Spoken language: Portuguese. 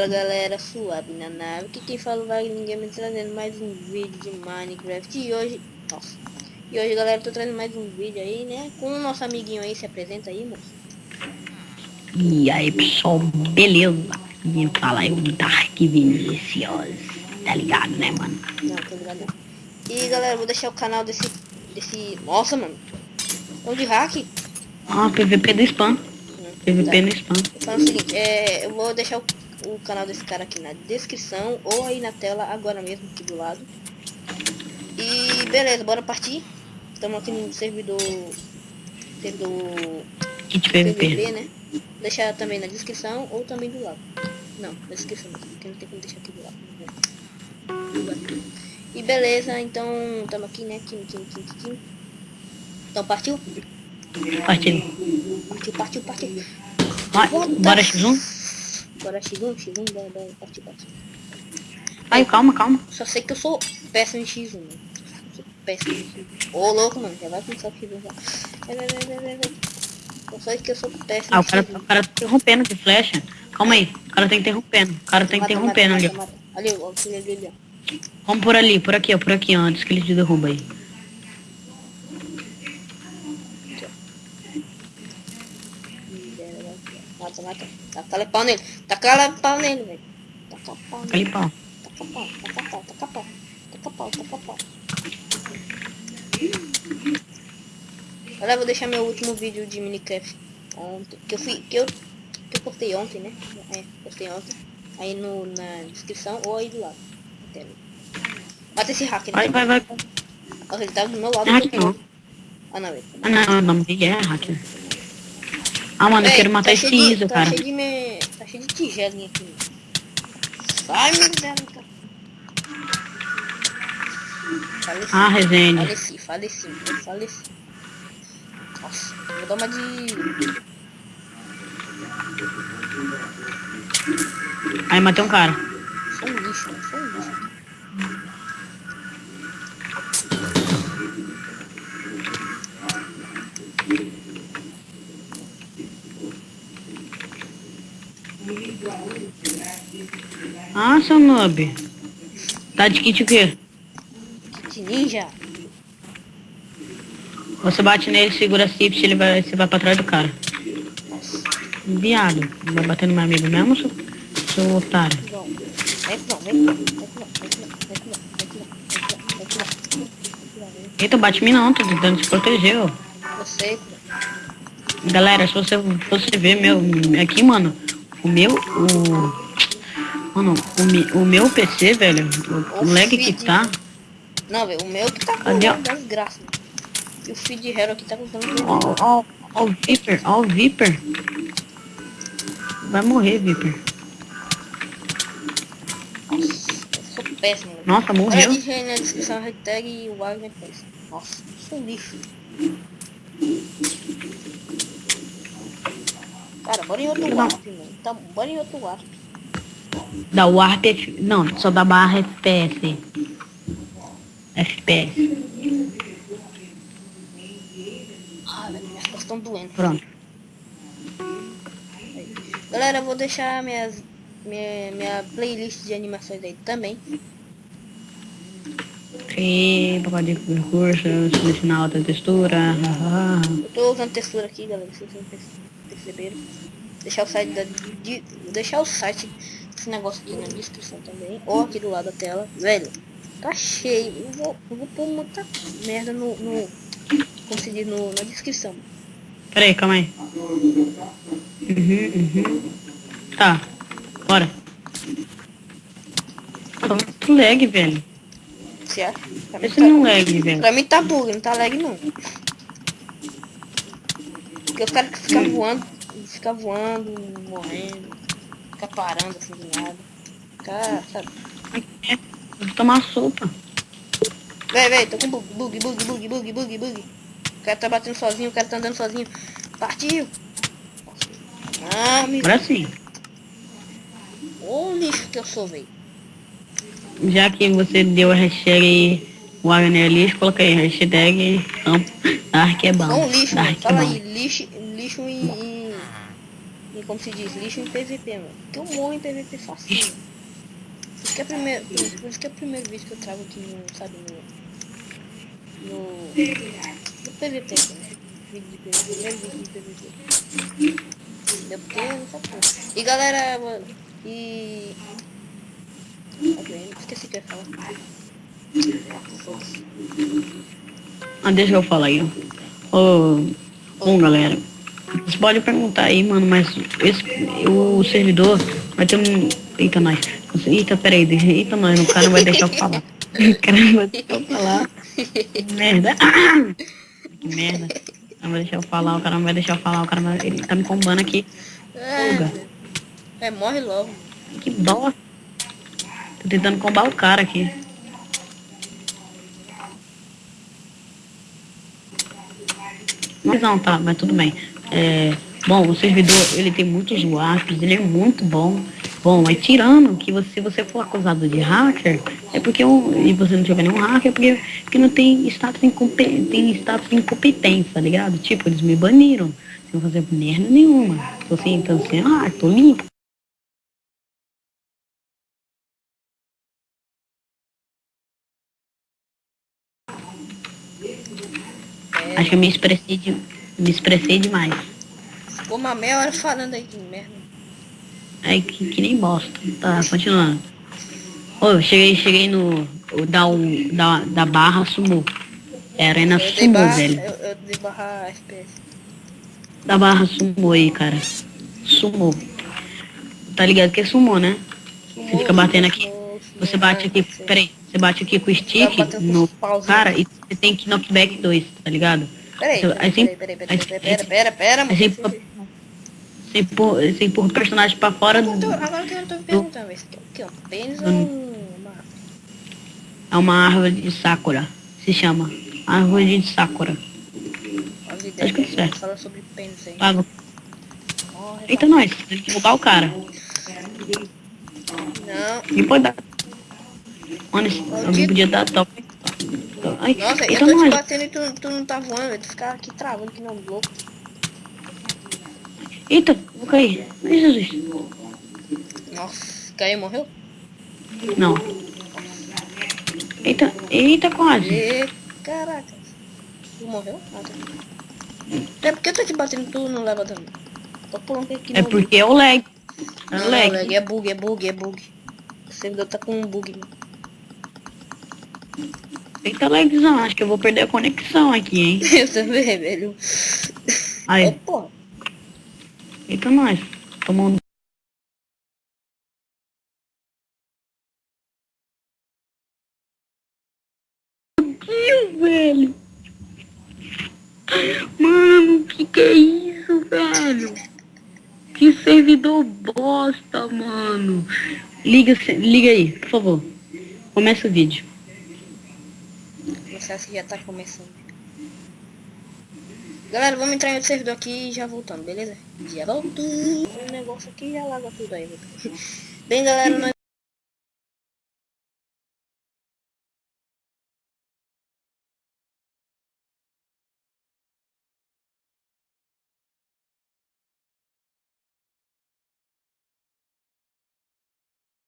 Fala galera, suave na nave, que quem fala vai ninguém me trazendo mais um vídeo de Minecraft e hoje, nossa, e hoje galera, tô trazendo mais um vídeo aí, né, com o nosso amiguinho aí, se apresenta aí, moço. E aí pessoal, beleza? Quem fala é o Dark Vinicius, tá ligado né mano? Não, tô ligado E galera, vou deixar o canal desse, desse, nossa mano, é de hack? Ah, PVP do spam, PVP no spam. Fala o seguinte, é, eu vou deixar o o canal desse cara aqui na descrição ou aí na tela agora mesmo aqui do lado. E beleza, bora partir. Estamos aqui no servidor servidor PVP. Né? Deixar também na descrição ou também do lado. Não, na descrição, porque não tem como deixar aqui do lado. Né? E beleza, então estamos aqui, né? Aqui, aqui, aqui, aqui. Então partiu? Partiu. Partiu, partiu, partiu. Vai, bora X1? Bora X1, X1, bora, bora, partiu, partiu. Ai, calma, calma. Só sei que eu sou péssimo em X1, mano. Eu sou péssimo em X1. Ô, louco, mano. Já vai começar o X1 já. Vai, vai, vai, vai, vai. Eu sei que eu sou péssimo Ah, o cara, o cara tá interrompendo de flecha. Calma aí. O cara tá interrompendo. O cara tá interrompendo ali, ó. Ali, ó. Ali, ali, ó. Vamos por ali, por aqui, ó. Por aqui, ó. Antes que ele te derruba aí. Mata, mata. Taca pau nele. Taca pau nele, velho. Taca pau Taca ali pau. Taca pau, taca pau, taca pau. Taca pau, taca pau. Agora eu vou deixar meu último vídeo de Minecraft ontem. Que eu fui. Que eu, que eu postei ontem, né? É, postei ontem. Aí no, na descrição ou aí do lado. Mata esse hacker. Vai, vai, vai. Olha, ele tá do meu lado. É hacker não. Ah, não. Ah, não, o nome dele é hacker. Ah, mano, eu Ei, quero matar tá esse tá cara. Cheio de me... Tá cheio de tigelinha aqui. Sai, meu Deus, cara. Faleci, Ah, resenha. faleci, faleci, faleci. Nossa, vou dar uma de... Aí matei um cara. Sou um lixo, mano, sou um lixo. Ah, seu noob. Tá de kit o quê? Kit ninja. Você bate nele, segura a Cips ele vai, você vai pra trás do cara. Viado, vai bater no meu amigo mesmo, seu, seu otário? Não, não, Eita, bate me não, tô tentando se proteger, ó. Galera, se você, você ver meu, aqui, mano, o meu, o... Mano, o, mi- o meu PC, velho, o, o lag que feed. tá. Não, velho, o meu que tá com mano. E o feed hero aqui tá com Ó, ó, o Viper, ó o Viper. Vai morrer, Viper. Nossa, eu sou péssimo. velho. Nossa, Olha morreu. gente, na descrição hashtag e o Wagner fez. Nossa, sou um lixo. Cara, bora em outro warp, mano. Tá, bora em outro warp. Da Warp F... Não, só da barra FPS. FPS. Ah, minhas costas estão doendo. Pronto. Galera, eu vou deixar minhas, minha, minha playlist de animações aí também. E papai de recurso, selecionar outra textura. Eu tô usando textura aqui, galera, vocês perce- perceberam. Deixar o site da, de, deixar o site desse negócio aqui na descrição também, ou aqui do lado da tela. Velho, tá cheio. Eu vou, eu vou pôr muita merda no, no como se diz, no, na descrição. Pera aí, calma aí. Uhum, uhum. Tá, bora. Tá muito lag, velho. Você acha? Mim, Esse não lag, velho. pra mim tá bug, não tá lag não. Porque os caras que ficam voando, fica voando, morrendo, fica parando assim do nada. Cara, sabe? É, Vou tomar sopa. Véi, véi, tô com bug, bug, bug, bug, bug, bug, bug. O cara tá batendo sozinho, o cara tá andando sozinho. Partiu! Ah, me... Agora sim. Ô lixo que eu sou, véi. Já que você deu a hashtag Wagner Lixo, coloca aí hashtag campo Dark é bom. Lixo. Dark é Fala bom. aí, lixo, lixo em... como se diz, lixo em PVP, mano. Porque eu morro em PVP facinho. Por isso que é, primeiro, por isso- que é o primeiro vídeo que eu trago aqui no, sabe, no... No... No PVP, né? Vídeo de PVP, primeiro vídeo de PVP. Entendeu? Porque eu não como. E galera, mano, e... Ok, esqueci o que eu ia falar. Ah, deixa eu falar aí, ó. Ô, bom, galera. Você pode perguntar aí, mano, mas esse, o servidor vai ter um... Eita, nós. Eita, peraí. Eita, nós. O cara não vai deixar eu falar. O cara não vai deixar eu falar. Que merda. Que merda. Não vai deixar eu falar, o cara não vai deixar eu falar. O cara vai... Ele tá me combando aqui. Fuga. É, é, morre logo. Que dó. Tô tentando combar o cara aqui. Mas não, tá, mas tudo bem. É, bom, o servidor, ele tem muitos WASPs, ele é muito bom. Bom, mas tirando que você, se você for acusado de hacker, é porque o, e você não tiver nenhum hacker, é porque, porque não tem status, tem status de incompetência, tá ligado? Tipo, eles me baniram, sem fazer merda nenhuma. Tô assim, então assim, ah, tô limpo. Acho que eu me expressei, de, me expressei demais. Ficou uma meia hora falando aí de merda. É que, que nem bosta. Tá, continuando. Ô, eu cheguei, cheguei no. Da, da, da barra sumou. É arena sumou, barra, velho. eu, eu dei barra FPS. Da barra sumou aí, cara. Sumou. Tá ligado que é sumou, né? Você fica batendo aqui. Sumou, Você sumou, bate aqui, peraí. Você bate aqui com o stick batendo com no cara e você tem que knockback 2, tá ligado? Peraí, peraí, peraí, peraí, aí peraí, peraí, pera, pera, pera, aí você empurra- Você empurra, o personagem pra fora do. Agora que eu tô perguntando, esse aqui é o que? Um pênis ou uma É uma árvore de Sakura. Se chama. Árvore de Sakura. Acho que é certo. fala sobre pênis aí. Morre, Eita, nós. Tem que roubar o cara. Não, Quem pode dar? Mano, alguém podia dar top. Ai, nossa, eu eita, tô te batendo e tu, tu não tá voando, tu ficar aqui travando que não louco. Eita, vou cair. Ai, Jesus. Nossa, caiu, morreu? Não. Eita, eita, quase. E caraca. Tu morreu? Ah, tá. É porque eu tô te batendo tu não leva dano. Tô pulando aqui É porque é o lag. É Não, o lag. lag, é bug, é bug, é bug. O servidor tá com um bug, mano. Eita, lagzão. Acho que eu vou perder a conexão aqui, hein. Eu também, velho. Aí, porra. eita, nós. Tomando. Deus, velho. Mano, que que é isso, velho? Que servidor bosta, mano. Liga, liga aí, por favor. Começa o vídeo. Acha que já tá começando. Galera, vamos entrar em outro servidor aqui e já voltando, beleza? Já volto. O negócio aqui já larga tudo aí. Bem, galera, nós